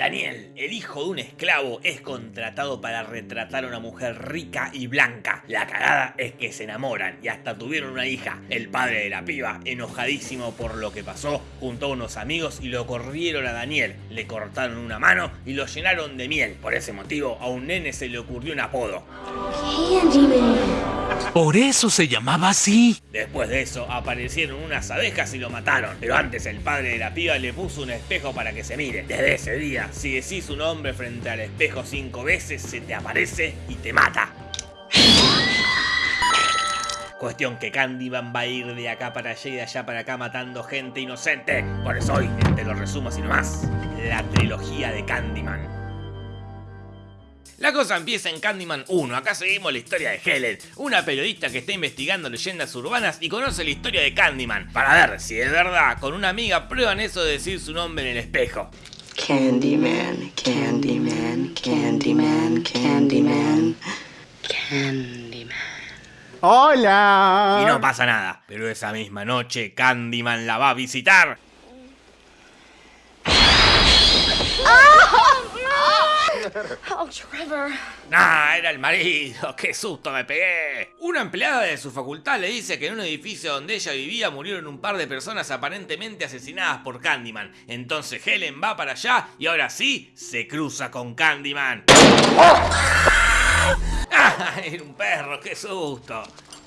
Daniel, el hijo de un esclavo, es contratado para retratar a una mujer rica y blanca. La cagada es que se enamoran y hasta tuvieron una hija. El padre de la piba, enojadísimo por lo que pasó, juntó a unos amigos y lo corrieron a Daniel. Le cortaron una mano y lo llenaron de miel. Por ese motivo, a un nene se le ocurrió un apodo. Por eso se llamaba así. Después de eso, aparecieron unas abejas y lo mataron. Pero antes el padre de la piba le puso un espejo para que se mire. Desde ese día, si decís un nombre frente al espejo cinco veces, se te aparece y te mata. Cuestión que Candyman va a ir de acá para allá y de allá para acá matando gente inocente. Por eso hoy, te lo resumo así nomás, la trilogía de Candyman. La cosa empieza en Candyman 1, acá seguimos la historia de Helen, una periodista que está investigando leyendas urbanas y conoce la historia de Candyman, para ver si de verdad con una amiga prueban eso de decir su nombre en el espejo. Candyman, Candyman, Candyman, Candyman, Candyman. ¡Hola! Y no pasa nada, pero esa misma noche Candyman la va a visitar. Oh, Trevor. Nah, era el marido, qué susto me pegué. Una empleada de su facultad le dice que en un edificio donde ella vivía murieron un par de personas aparentemente asesinadas por Candyman. Entonces Helen va para allá y ahora sí se cruza con Candyman. ¡Ah! Era un perro, qué susto.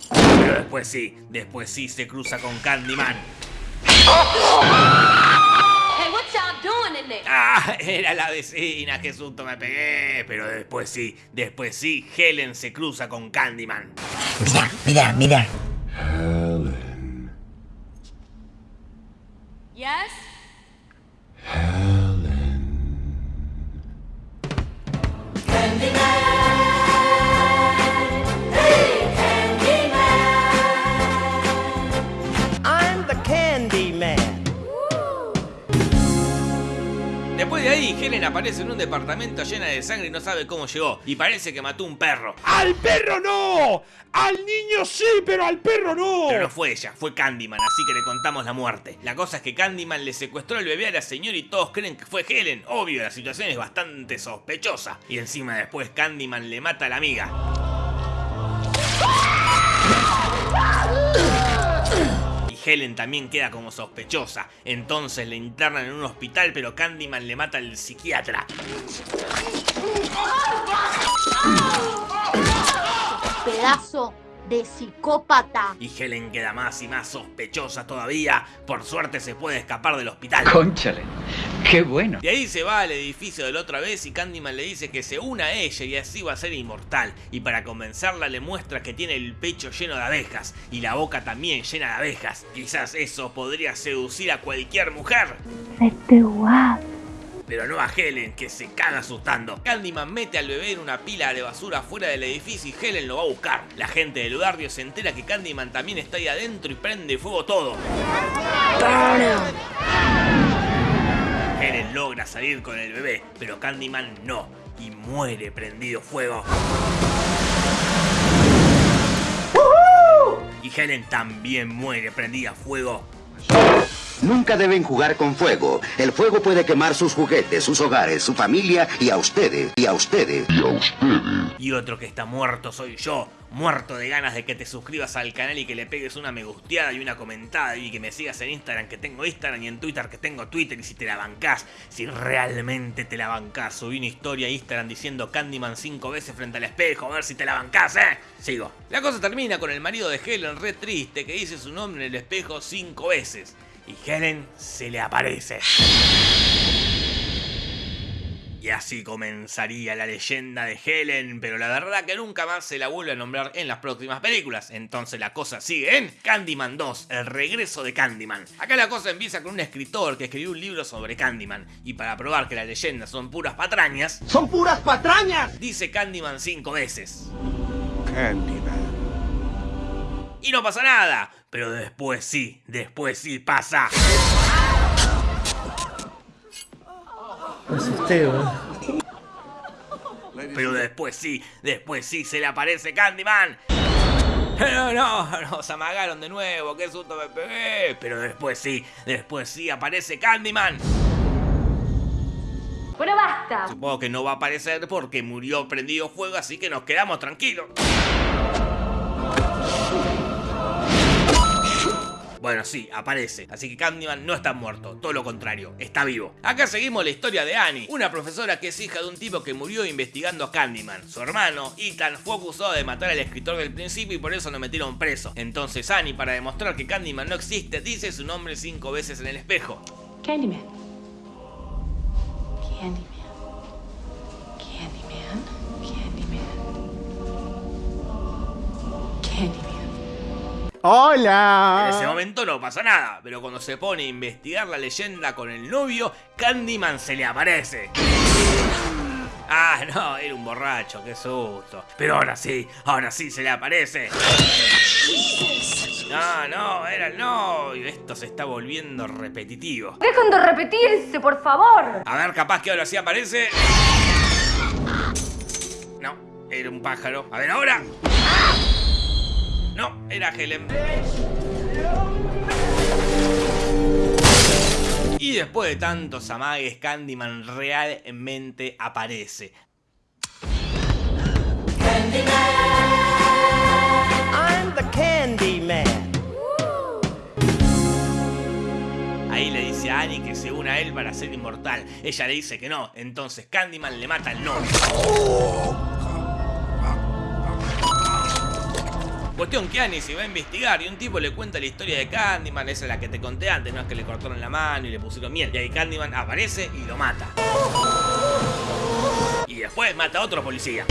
Pero después sí, después sí se cruza con Candyman. ¡Ah! Era la vecina, qué susto me pegué. Pero después sí, después sí, Helen se cruza con Candyman. Mira, mira, mira. Yes? De ahí, Helen aparece en un departamento llena de sangre y no sabe cómo llegó. Y parece que mató un perro. ¡Al perro no! ¡Al niño sí, pero al perro no! Pero no fue ella, fue Candyman, así que le contamos la muerte. La cosa es que Candyman le secuestró el bebé a la señora y todos creen que fue Helen. Obvio, la situación es bastante sospechosa. Y encima después Candyman le mata a la amiga. Helen también queda como sospechosa. Entonces le internan en un hospital, pero Candyman le mata al psiquiatra. pedazo de psicópata. Y Helen queda más y más sospechosa todavía. Por suerte se puede escapar del hospital. Conchale, qué bueno. De ahí se va al edificio de la otra vez y Candyman le dice que se una a ella y así va a ser inmortal. Y para convencerla le muestra que tiene el pecho lleno de abejas y la boca también llena de abejas. Quizás eso podría seducir a cualquier mujer. Pero no a Helen, que se caga asustando. Candyman mete al bebé en una pila de basura fuera del edificio y Helen lo va a buscar. La gente del barrio se entera que Candyman también está ahí adentro y prende fuego todo. Helen logra salir con el bebé, pero Candyman no, y muere prendido fuego. Y Helen también muere prendida a fuego. Nunca deben jugar con fuego. El fuego puede quemar sus juguetes, sus hogares, su familia y a ustedes, y a ustedes. Y otro que está muerto soy yo, muerto de ganas de que te suscribas al canal y que le pegues una me gusteada y una comentada y que me sigas en Instagram que tengo Instagram y en Twitter que tengo Twitter y si te la bancás, si realmente te la bancás, subí una historia a Instagram diciendo Candyman cinco veces frente al espejo, a ver si te la bancás, eh. Sigo. La cosa termina con el marido de Helen re triste que dice su nombre en el espejo cinco veces y Helen se le aparece. Y así comenzaría la leyenda de Helen, pero la verdad que nunca más se la vuelve a nombrar en las próximas películas. Entonces la cosa sigue en Candyman 2, el regreso de Candyman. Acá la cosa empieza con un escritor que escribió un libro sobre Candyman. Y para probar que las leyendas son puras patrañas, ¡Son puras patrañas! dice Candyman cinco veces. Candyman. Y no pasa nada, pero después sí, después sí pasa. Pero después sí, después sí se le aparece Candyman. No, no, nos amagaron de nuevo, qué susto me pegué. Pero después sí, después sí aparece Candyman. About up. Supongo que no va a aparecer porque murió prendido fuego, así que nos quedamos tranquilos. Bueno, sí, aparece. Así que Candyman no está muerto, todo lo contrario, está vivo. Acá seguimos la historia de Annie, una profesora que es hija de un tipo que murió investigando a Candyman. Su hermano, Ethan, fue acusado de matar al escritor del principio y por eso lo metieron preso. Entonces Annie, para demostrar que Candyman no existe, dice su nombre cinco veces en el espejo. Candyman. Candyman. En ese ¡Hola! momento no pasa nada, pero cuando se pone a investigar la leyenda con el novio, Candyman se le aparece. Ah, no, era un borracho, qué susto. Pero ahora sí, ahora sí se le aparece. No, no, era el novio. Esto se está volviendo repetitivo. Dejen de repetirse, por favor. A ver, capaz que ahora sí aparece. No, era un pájaro. A ver, ahora. Era Helen. Y después de tantos amagues, Candyman realmente aparece. I'm the Candy Man. Ahí le dice a Annie que se una a él para ser inmortal. Ella le dice que no, entonces Candyman le mata al novio. Cuestión que Annie se va a investigar y un tipo le cuenta la historia de Candyman, esa es la que te conté antes, no es que le cortaron la mano y le pusieron miel. Y ahí Candyman aparece y lo mata. Y después mata a otro policía.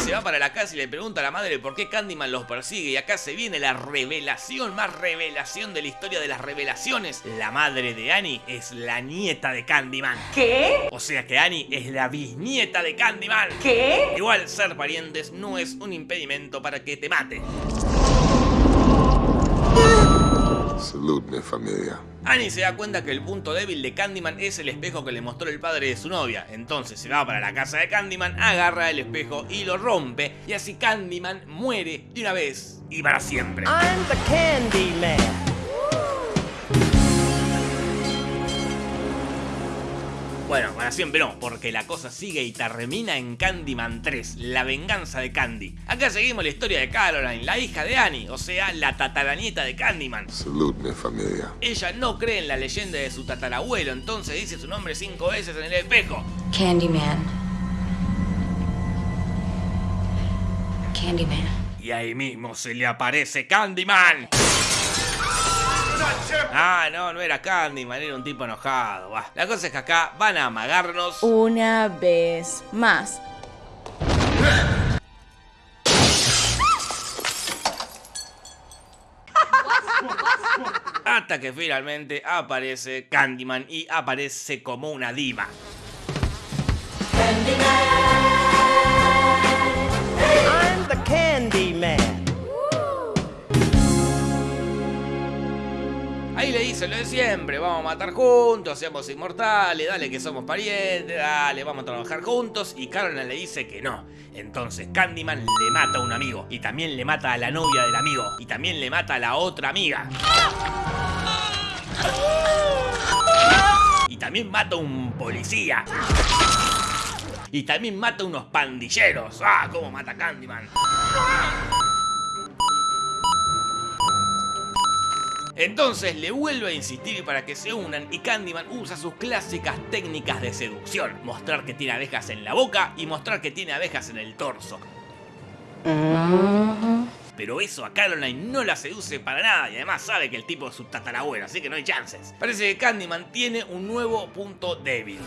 Se va para la casa y le pregunta a la madre por qué Candyman los persigue y acá se viene la revelación, más revelación de la historia de las revelaciones. La madre de Annie es la nieta de Candyman. ¿Qué? O sea que Annie es la bisnieta de Candyman. ¿Qué? Igual ser parientes no es un impedimento para que te mate. Salud, mi familia. Annie se da cuenta que el punto débil de Candyman es el espejo que le mostró el padre de su novia. Entonces se va para la casa de Candyman, agarra el espejo y lo rompe. Y así Candyman muere de una vez y para siempre. I'm the Candy Bueno, para siempre no, porque la cosa sigue y termina en Candyman 3, la venganza de Candy. Acá seguimos la historia de Caroline, la hija de Annie, o sea, la tataranieta de Candyman. Salud, mi familia. Ella no cree en la leyenda de su tatarabuelo, entonces dice su nombre cinco veces en el espejo. Candyman. Candyman. Y ahí mismo se le aparece Candyman. Ah, no, no era Candyman, era un tipo enojado. Bah. La cosa es que acá van a amagarnos. Una vez más. Hasta que finalmente aparece Candyman y aparece como una diva. I'm Lo de siempre, vamos a matar juntos, seamos inmortales, dale que somos parientes, dale, vamos a trabajar juntos. Y Caroline le dice que no. Entonces Candyman le mata a un amigo. Y también le mata a la novia del amigo. Y también le mata a la otra amiga. Y también mata a un policía. Y también mata a unos pandilleros. ¡Ah! ¿Cómo mata Candyman? Entonces le vuelve a insistir para que se unan y Candyman usa sus clásicas técnicas de seducción. Mostrar que tiene abejas en la boca y mostrar que tiene abejas en el torso. Pero eso a Caroline no la seduce para nada y además sabe que el tipo es su tatarabuelo, así que no hay chances. Parece que Candyman tiene un nuevo punto débil.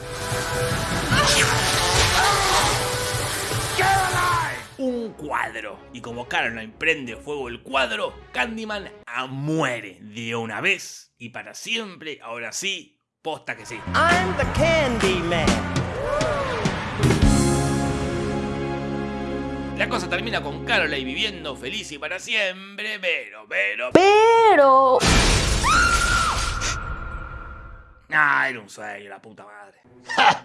Un cuadro. Y como Caroline prende fuego el cuadro, Candyman muere de una vez y para siempre. Ahora sí, posta que sí. I'm the Candy Man. La cosa termina con Caroline viviendo feliz y para siempre, pero, pero... Pero... Ah, era un sueño, la puta madre.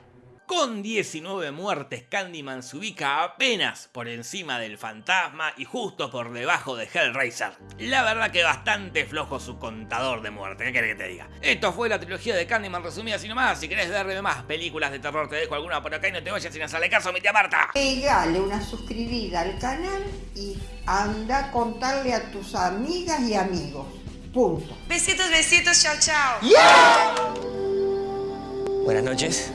Con 19 muertes, Candyman se ubica apenas por encima del fantasma y justo por debajo de Hellraiser. La verdad que bastante flojo su contador de muerte, ¿qué querés que te diga? Esto fue la trilogía de Candyman resumida así nomás. Si querés verme más películas de terror, te dejo alguna por acá y no te vayas sin hacerle caso a mi tía Marta. Pegale una suscribida al canal y anda a contarle a tus amigas y amigos. Punto. Besitos, besitos, chao, chao. Buenas noches.